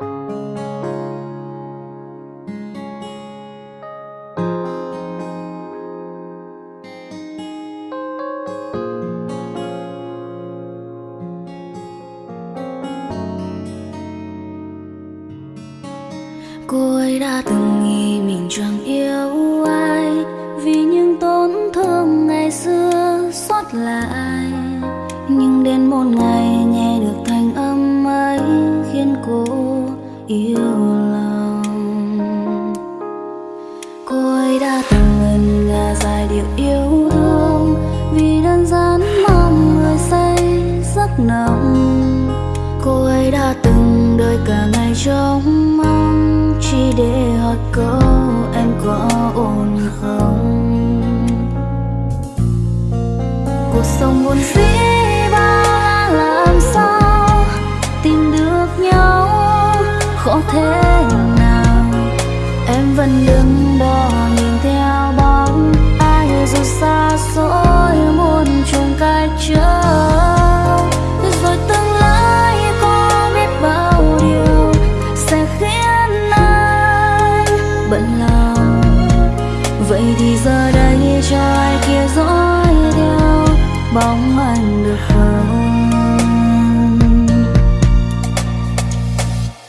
cô ấy đã từng nghĩ mình chẳng yêu ai, vì những tổn thương ngày xưa xót lại. Nhưng đến một ngày yêu lòng. Cô ấy đã từng ngân nga dài điệu yêu thương, vì đơn giản mong người say giấc nồng. Cô ấy đã từng đợi cả ngày trông mong, chỉ để hỏi câu em có ổn không? Cuộc sống buồn dĩ bao làm sao tìm được nhau? Khó thế nào? Em vẫn đứng đó nhìn theo bóng. Ai dù xa xôi muôn trùng cách lòng. Vậy thì giờ đây cho ai kia dõi theo? Bóng ai